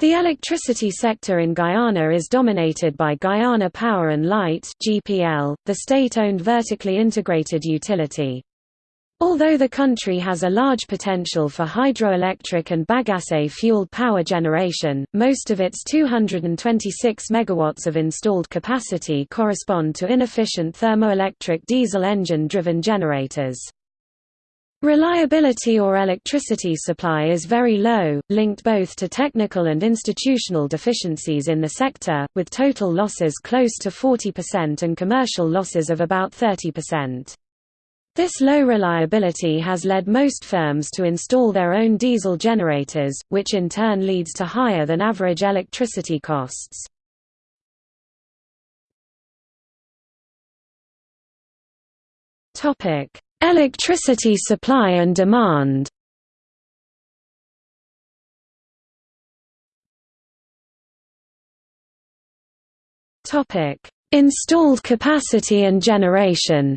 The electricity sector in Guyana is dominated by Guyana Power and Light (GPL), the state-owned vertically integrated utility. Although the country has a large potential for hydroelectric and bagasse-fueled power generation, most of its 226 megawatts of installed capacity correspond to inefficient thermoelectric diesel engine-driven generators. Reliability or electricity supply is very low, linked both to technical and institutional deficiencies in the sector, with total losses close to 40% and commercial losses of about 30%. This low reliability has led most firms to install their own diesel generators, which in turn leads to higher than average electricity costs. Topic: Electricity supply and demand. Installed capacity and generation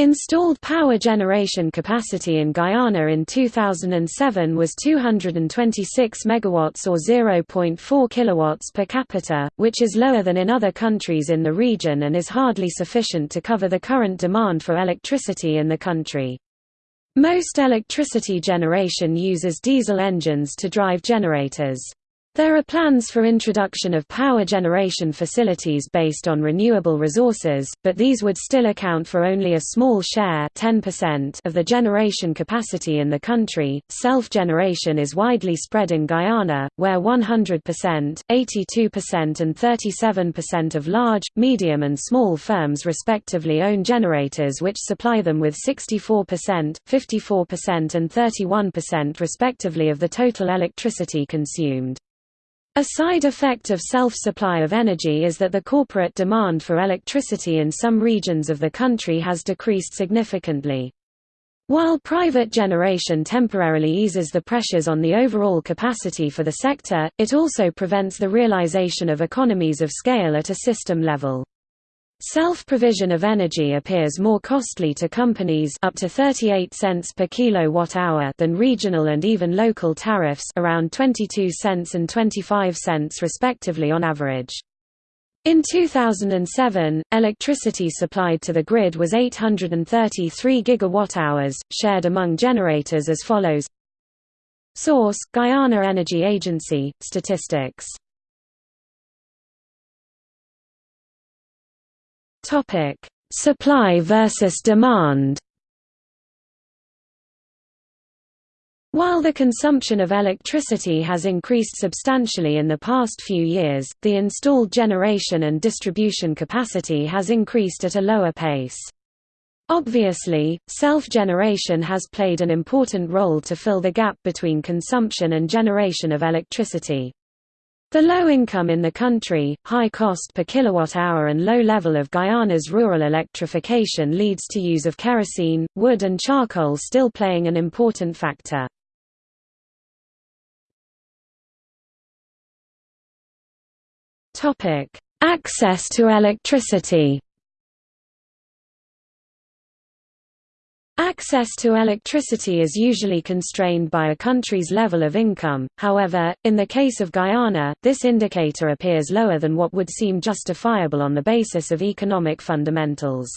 Installed power generation capacity in Guyana in 2007 was 226 megawatts or 0.4 kilowatts per capita, which is lower than in other countries in the region and is hardly sufficient to cover the current demand for electricity in the country. Most electricity generation uses diesel engines to drive generators. There are plans for introduction of power generation facilities based on renewable resources, but these would still account for only a small share 10% of the generation capacity in the country. Self-generation is widely spread in Guyana, where 100%, 82% and 37% of large, medium and small firms respectively own generators which supply them with 64%, 54% and 31% respectively of the total electricity consumed. A side effect of self-supply of energy is that the corporate demand for electricity in some regions of the country has decreased significantly. While private generation temporarily eases the pressures on the overall capacity for the sector, it also prevents the realization of economies of scale at a system level. Self-provision of energy appears more costly to companies up to 38 cents per kilowatt-hour than regional and even local tariffs around 22 cents and 25 cents respectively on average. In 2007, electricity supplied to the grid was 833 gigawatt-hours, shared among generators as follows Source, Guyana Energy Agency, Statistics Topic: Supply versus demand. While the consumption of electricity has increased substantially in the past few years, the installed generation and distribution capacity has increased at a lower pace. Obviously, self-generation has played an important role to fill the gap between consumption and generation of electricity. The low income in the country, high cost per kilowatt-hour and low level of Guyana's rural electrification leads to use of kerosene, wood and charcoal still playing an important factor. Access to electricity Access to electricity is usually constrained by a country's level of income, however, in the case of Guyana, this indicator appears lower than what would seem justifiable on the basis of economic fundamentals.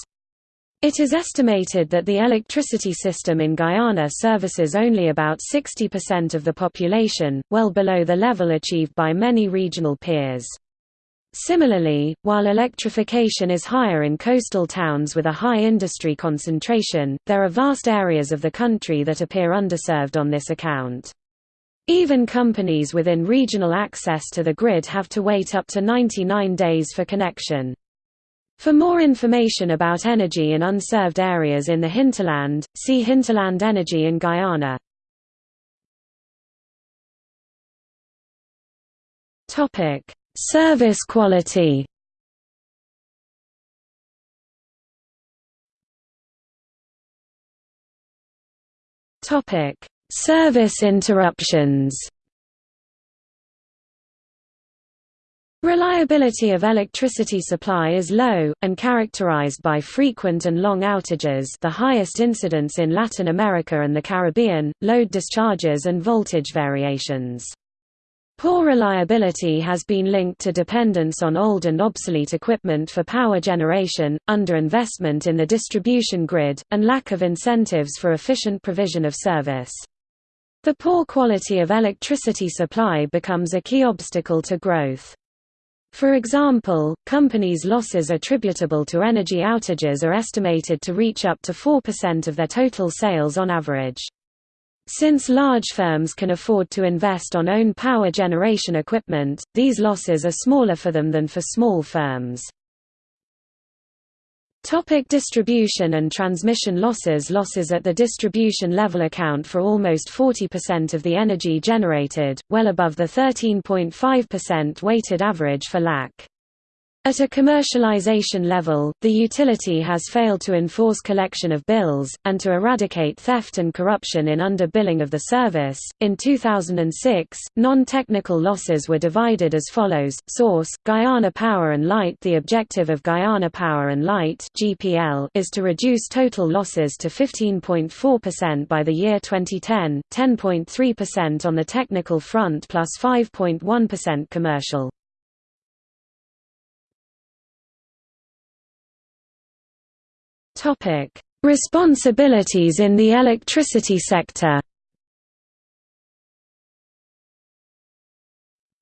It is estimated that the electricity system in Guyana services only about 60% of the population, well below the level achieved by many regional peers. Similarly, while electrification is higher in coastal towns with a high industry concentration, there are vast areas of the country that appear underserved on this account. Even companies within regional access to the grid have to wait up to 99 days for connection. For more information about energy in unserved areas in the hinterland, see Hinterland energy in Guyana. Topic: Service quality Topic: Service interruptions. Reliability of electricity supply is low, and characterized by frequent and long outages the highest incidence in Latin America and the Caribbean, load discharges and voltage variations. Poor reliability has been linked to dependence on old and obsolete equipment for power generation, underinvestment in the distribution grid, and lack of incentives for efficient provision of service. The poor quality of electricity supply becomes a key obstacle to growth. For example, companies' losses attributable to energy outages are estimated to reach up to 4% of their total sales on average. Since large firms can afford to invest on own power generation equipment, these losses are smaller for them than for small firms. Topic distribution and transmission losses Losses at the distribution level account for almost 40% of the energy generated, well above the 13.5% weighted average for LAC. At a commercialization level, the utility has failed to enforce collection of bills, and to eradicate theft and corruption in under-billing of the service. In 2006, non technical losses were divided as follows Source Guyana Power and Light The objective of Guyana Power and Light is to reduce total losses to 15.4% by the year 2010, 10.3% on the technical front plus 5.1 commercial. Responsibilities in the electricity sector.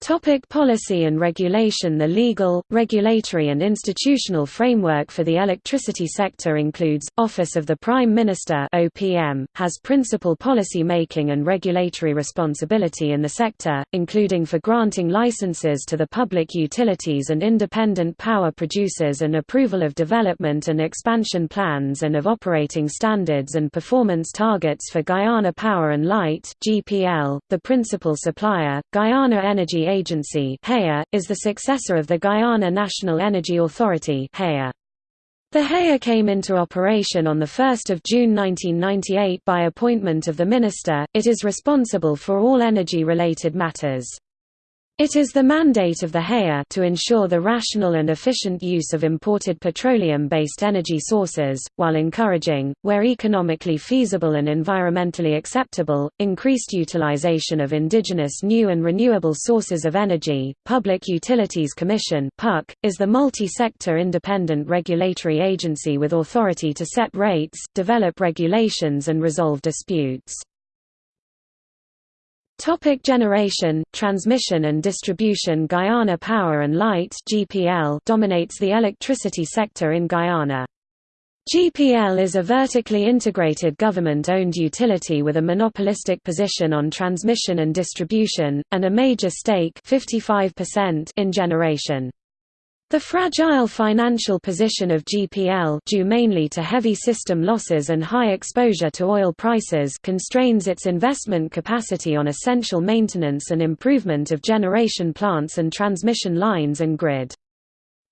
Topic policy and regulation The legal, regulatory and institutional framework for the electricity sector includes, Office of the Prime Minister OPM, has principal policy making and regulatory responsibility in the sector, including for granting licenses to the public utilities and independent power producers and approval of development and expansion plans and of operating standards and performance targets for Guyana Power and Light GPL, the principal supplier, Guyana Energy Agency is the successor of the Guyana National Energy Authority The HEA came into operation on 1 June 1998 by appointment of the Minister, it is responsible for all energy-related matters. It is the mandate of the HEA to ensure the rational and efficient use of imported petroleum-based energy sources, while encouraging, where economically feasible and environmentally acceptable, increased utilization of indigenous new and renewable sources of energy. Public Utilities Commission (PUC) is the multi-sector independent regulatory agency with authority to set rates, develop regulations and resolve disputes. Topic generation, transmission and distribution Guyana Power and Light GPL dominates the electricity sector in Guyana. GPL is a vertically integrated government-owned utility with a monopolistic position on transmission and distribution, and a major stake 55% in generation. The fragile financial position of GPL due mainly to heavy system losses and high exposure to oil prices constrains its investment capacity on essential maintenance and improvement of generation plants and transmission lines and grid.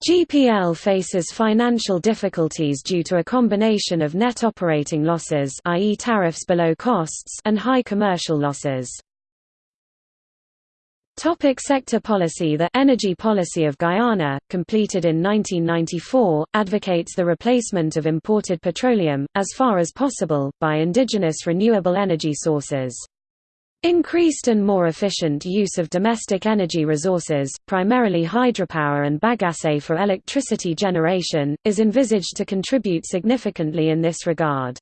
GPL faces financial difficulties due to a combination of net operating losses i.e. tariffs below costs and high commercial losses. Topic sector policy The Energy Policy of Guyana, completed in 1994, advocates the replacement of imported petroleum, as far as possible, by indigenous renewable energy sources. Increased and more efficient use of domestic energy resources, primarily hydropower and bagasse for electricity generation, is envisaged to contribute significantly in this regard.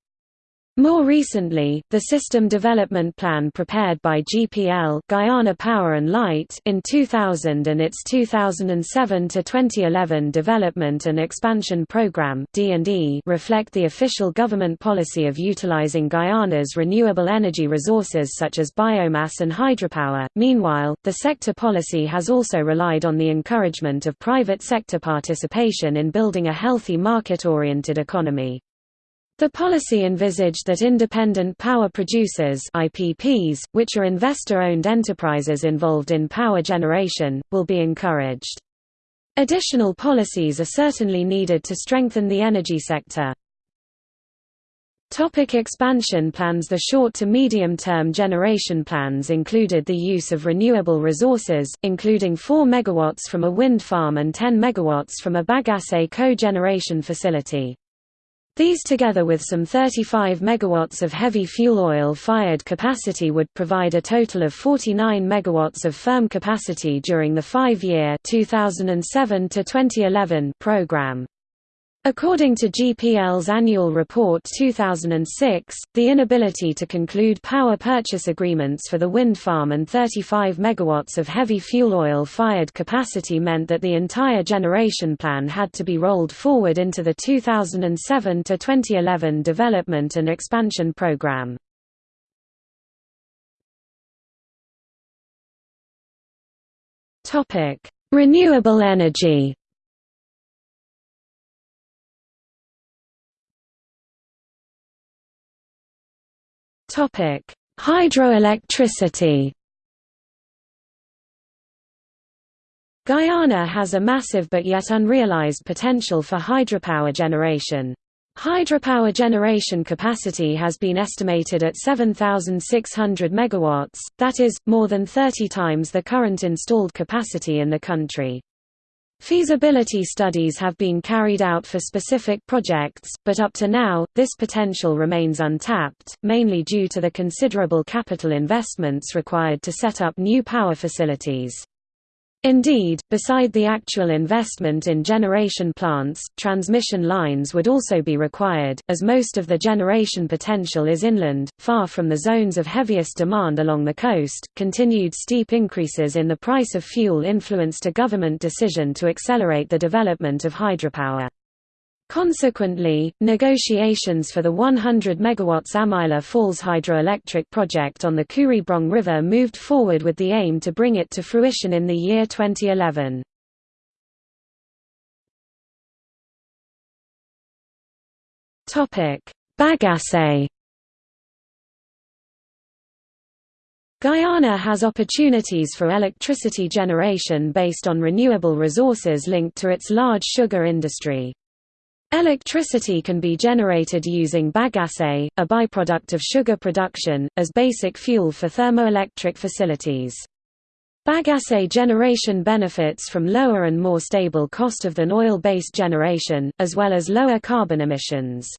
More recently, the System Development Plan prepared by GPL Guyana Power and Light in 2000 and its 2007 to 2011 Development and Expansion Program (D&E) reflect the official government policy of utilizing Guyana's renewable energy resources such as biomass and hydropower. Meanwhile, the sector policy has also relied on the encouragement of private sector participation in building a healthy market-oriented economy. The policy envisaged that independent power producers IPPs, which are investor-owned enterprises involved in power generation, will be encouraged. Additional policies are certainly needed to strengthen the energy sector. Topic expansion plans The short to medium-term generation plans included the use of renewable resources, including 4 MW from a wind farm and 10 MW from a bagasse co-generation facility. These together with some 35 MW of heavy fuel oil-fired capacity would provide a total of 49 MW of firm capacity during the five-year 2007 program. According to GPL's annual report 2006, the inability to conclude power purchase agreements for the wind farm and 35 megawatts of heavy fuel oil-fired capacity meant that the entire generation plan had to be rolled forward into the 2007 to 2011 development and expansion program. Topic: Renewable energy Topic: Hydroelectricity. Guyana has a massive but yet unrealized potential for hydropower generation. Hydropower generation capacity has been estimated at 7,600 MW, that is, more than 30 times the current installed capacity in the country. Feasibility studies have been carried out for specific projects, but up to now, this potential remains untapped, mainly due to the considerable capital investments required to set up new power facilities. Indeed, beside the actual investment in generation plants, transmission lines would also be required, as most of the generation potential is inland, far from the zones of heaviest demand along the coast. Continued steep increases in the price of fuel influenced a government decision to accelerate the development of hydropower. Consequently, negotiations for the 100 MW Amaila Falls hydroelectric project on the Kuribrong River moved forward with the aim to bring it to fruition in the year 2011. Bagasse Guyana has opportunities for electricity generation based on renewable resources linked to its large sugar industry. Electricity can be generated using bagasse, a byproduct of sugar production, as basic fuel for thermoelectric facilities. Bagasse generation benefits from lower and more stable cost of than oil-based generation, as well as lower carbon emissions.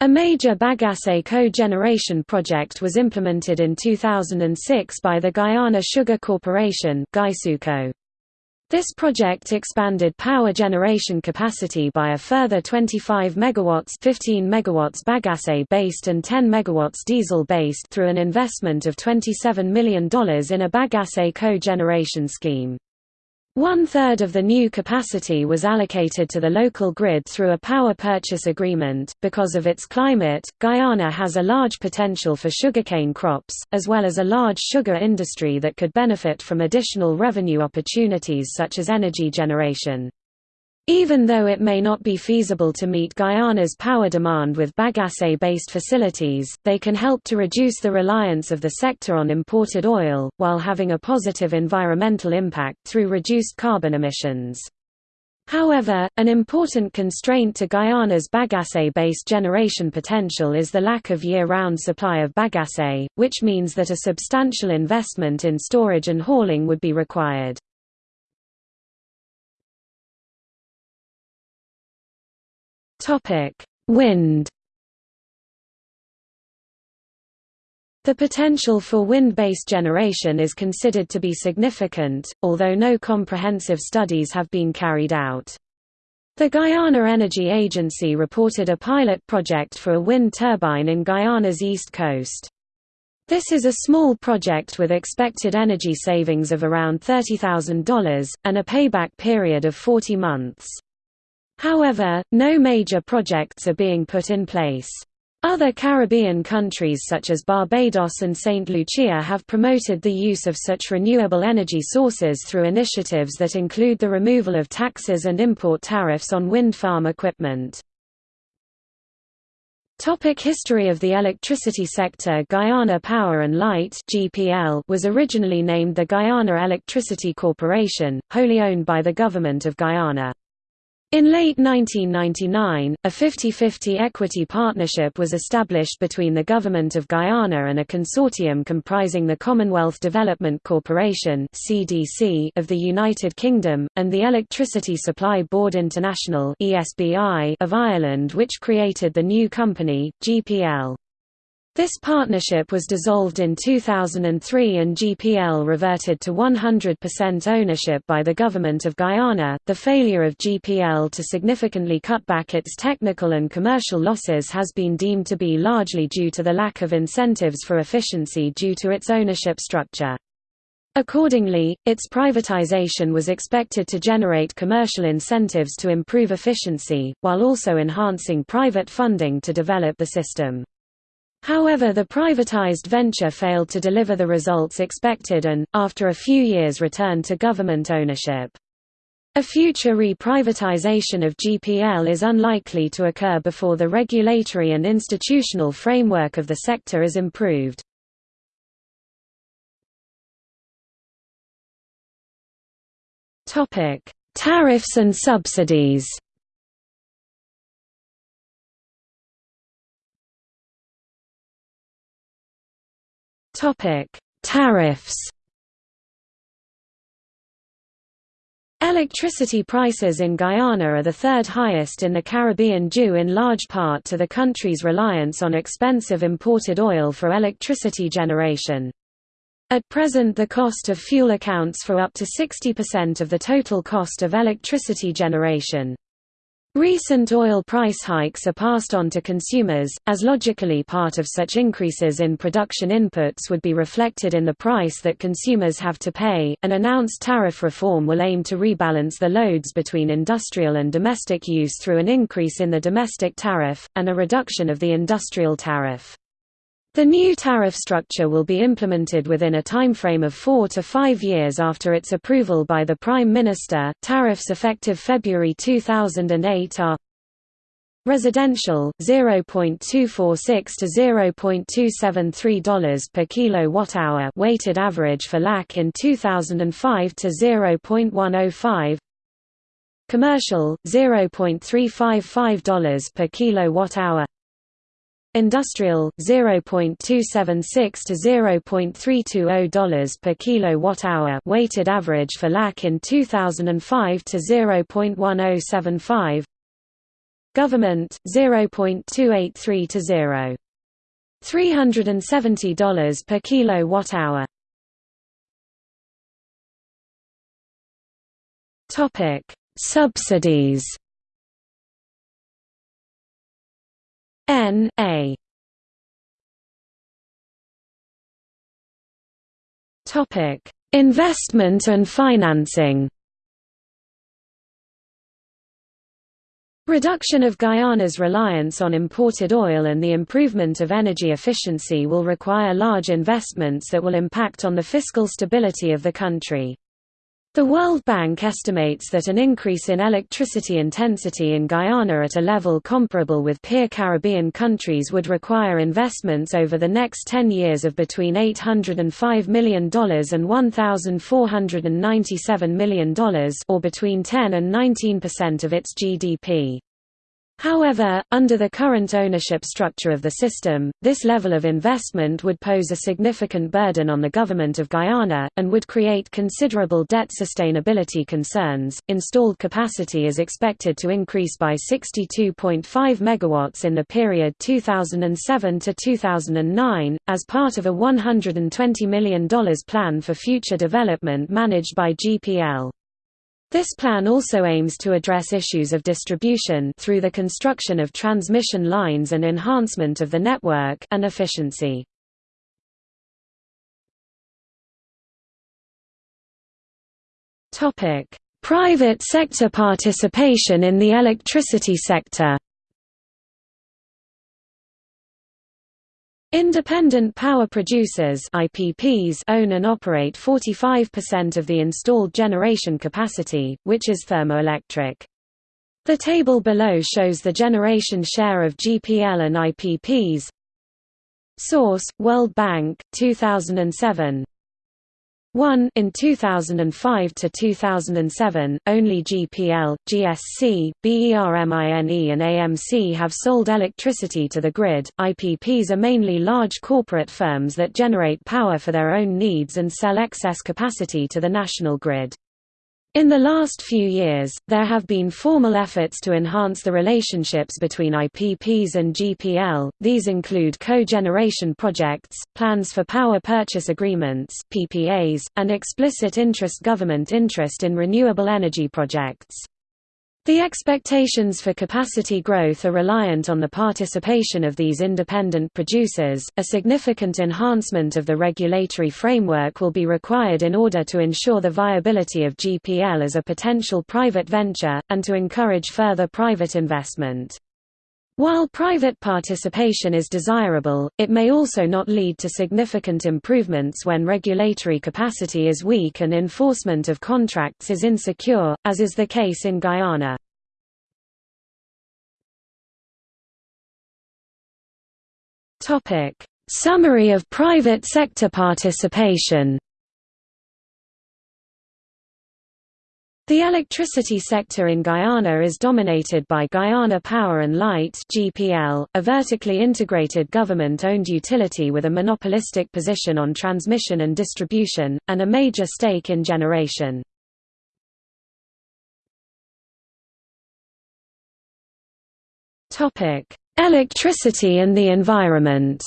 A major bagasse co-generation project was implemented in 2006 by the Guyana Sugar Corporation GuySuCo. This project expanded power generation capacity by a further 25 megawatts 15 megawatts bagasse-based and 10 megawatts diesel-based through an investment of $27 million in a bagasse co-generation scheme. One-third of the new capacity was allocated to the local grid through a power purchase agreement. Because of its climate, Guyana has a large potential for sugarcane crops, as well as a large sugar industry that could benefit from additional revenue opportunities such as energy generation. Even though it may not be feasible to meet Guyana's power demand with bagasse-based facilities, they can help to reduce the reliance of the sector on imported oil, while having a positive environmental impact through reduced carbon emissions. However, an important constraint to Guyana's bagasse-based generation potential is the lack of year-round supply of bagasse, which means that a substantial investment in storage and hauling would be required. Topic: Wind. The potential for wind-based generation is considered to be significant, although no comprehensive studies have been carried out. The Guyana Energy Agency reported a pilot project for a wind turbine in Guyana's east coast. This is a small project with expected energy savings of around $30,000, and a payback period of 40 months. However, no major projects are being put in place. Other Caribbean countries such as Barbados and St. Lucia have promoted the use of such renewable energy sources through initiatives that include the removal of taxes and import tariffs on wind farm equipment. Topic history of the electricity sector Guyana Power and Light GPL was originally named the Guyana Electricity Corporation, wholly owned by the Government of Guyana. In late 1999, a 50-50 equity partnership was established between the Government of Guyana and a consortium comprising the Commonwealth Development Corporation of the United Kingdom, and the Electricity Supply Board International of Ireland which created the new company, GPL. This partnership was dissolved in 2003 and GPL reverted to 100% ownership by the Government of Guyana. The failure of GPL to significantly cut back its technical and commercial losses has been deemed to be largely due to the lack of incentives for efficiency due to its ownership structure. Accordingly, its privatization was expected to generate commercial incentives to improve efficiency, while also enhancing private funding to develop the system. However the privatized venture failed to deliver the results expected and, after a few years returned to government ownership. A future re-privatization of GPL is unlikely to occur before the regulatory and institutional framework of the sector is improved. Tariffs and subsidies Topic: Tariffs. Electricity prices in Guyana are the third highest in the Caribbean due in large part to the country's reliance on expensive imported oil for electricity generation. At present the cost of fuel accounts for up to 60% of the total cost of electricity generation. Recent oil price hikes are passed on to consumers, as logically part of such increases in production inputs would be reflected in the price that consumers have to pay. An announced tariff reform will aim to rebalance the loads between industrial and domestic use through an increase in the domestic tariff, and a reduction of the industrial tariff. The new tariff structure will be implemented within a timeframe of four to five years after its approval by the Prime Minister. Tariffs effective February 2008 are Residential 0.246 to 0.273 dollars per kilowatt hour weighted average for LAC in 2005 to 0.105 Commercial 0.355 dollars per kilowatt hour Industrial 0.276 to 0.320 dollars per kilowatt hour weighted average for LAC in 2005 to 0.1075 Government 0.283 to 0 370 dollars per kilowatt hour Topic Subsidies N A Topic: Investment and financing. Reduction of Guyana's reliance on imported oil and the improvement of energy efficiency will require large investments that will impact on the fiscal stability of the country. The World Bank estimates that an increase in electricity intensity in Guyana at a level comparable with peer Caribbean countries would require investments over the next 10 years of between $805 million and $1,497 million or between 10 and 19% of its GDP. However, under the current ownership structure of the system, this level of investment would pose a significant burden on the government of Guyana, and would create considerable debt sustainability concerns. Installed capacity is expected to increase by 62.5 MW in the period 2007 to 2009, as part of a $120 million plan for future development managed by GPL. This plan also aims to address issues of distribution through the construction of transmission lines and enhancement of the network and efficiency. Topic: Private sector participation in the electricity sector. Independent power producers IPPs own and operate 45% of the installed generation capacity, which is thermoelectric. The table below shows the generation share of GPL and IPPs. Source: World Bank, 2007. 1 in 2005 to 2007 only GPL, GSC, BERMINE and AMC have sold electricity to the grid. IPPs are mainly large corporate firms that generate power for their own needs and sell excess capacity to the national grid. In the last few years, there have been formal efforts to enhance the relationships between IPPs and GPL. These include co-generation projects, plans for power purchase agreements (PPAs), and explicit interest government interest in renewable energy projects. The expectations for capacity growth are reliant on the participation of these independent producers. A significant enhancement of the regulatory framework will be required in order to ensure the viability of GPL as a potential private venture, and to encourage further private investment. While private participation is desirable, it may also not lead to significant improvements when regulatory capacity is weak and enforcement of contracts is insecure, as is the case in Guyana. Summary of private sector participation The electricity sector in Guyana is dominated by Guyana Power and Light (GPL), a vertically integrated government-owned utility with a monopolistic position on transmission and distribution and a major stake in generation. Topic: Electricity and the environment.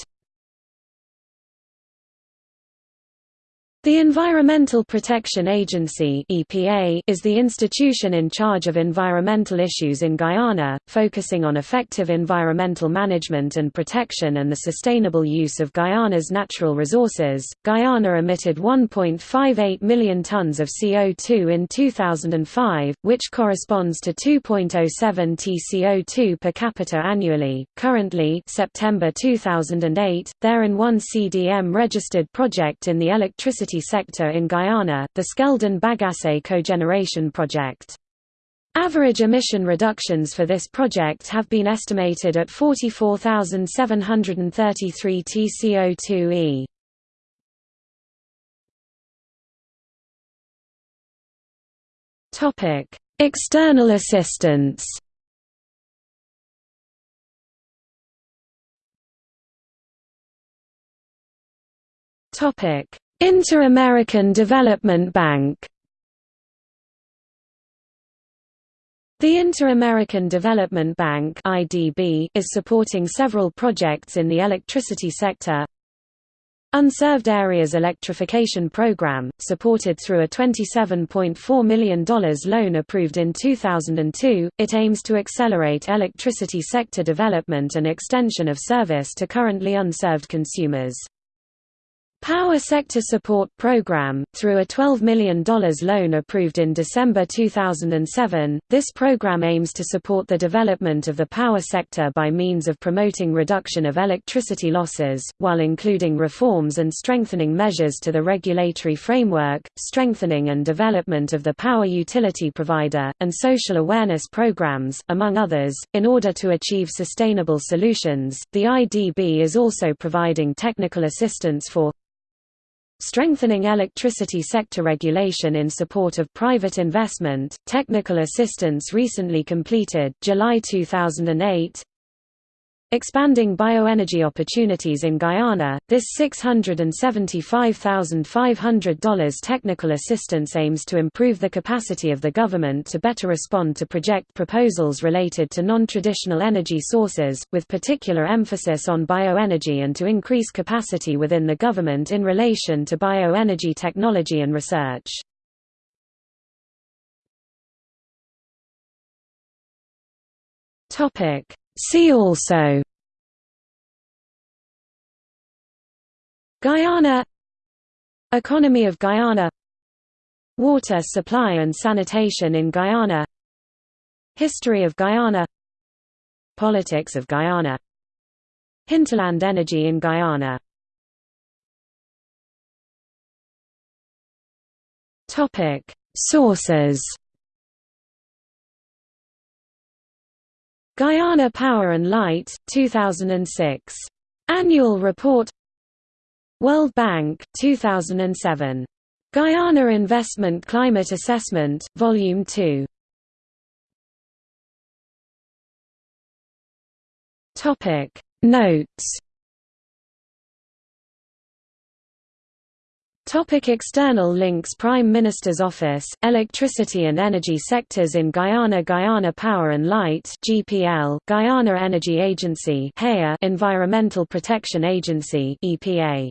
The Environmental Protection Agency (EPA) is the institution in charge of environmental issues in Guyana, focusing on effective environmental management and protection and the sustainable use of Guyana's natural resources. Guyana emitted 1.58 million tons of CO2 in 2005, which corresponds to 2.07 tCO2 per capita annually. Currently, September 2008, there is one CDM registered project in the electricity sector in Guyana, the Skeldon Bagasse cogeneration project. Average emission reductions for this project have been estimated at 44,733 tCO2e. Topic: External assistance. Topic: Inter-American Development Bank The Inter-American Development Bank (IDB) is supporting several projects in the electricity sector. Unserved Areas Electrification Program, supported through a $27.4 million loan approved in 2002, it aims to accelerate electricity sector development and extension of service to currently unserved consumers. Power Sector Support Program, through a $12 million loan approved in December 2007, this program aims to support the development of the power sector by means of promoting reduction of electricity losses, while including reforms and strengthening measures to the regulatory framework, strengthening and development of the power utility provider, and social awareness programs, among others. In order to achieve sustainable solutions, the IDB is also providing technical assistance for Strengthening electricity sector regulation in support of private investment, technical assistance recently completed July 2008 Expanding bioenergy opportunities in Guyana, this $675,500 technical assistance aims to improve the capacity of the government to better respond to project proposals related to non-traditional energy sources, with particular emphasis on bioenergy and to increase capacity within the government in relation to bioenergy technology and research. Topic See also Guyana Economy of Guyana Water supply and sanitation in Guyana History of Guyana Politics of Guyana Hinterland energy in Guyana Sources Guyana Power and Light, 2006. Annual Report World Bank, 2007. Guyana Investment Climate Assessment, Volume 2. Topic Notes Topic external links. Prime Minister's Office, Electricity and Energy Sectors in Guyana Guyana Power and Light GPL, Guyana Energy Agency Environmental Protection Agency EPA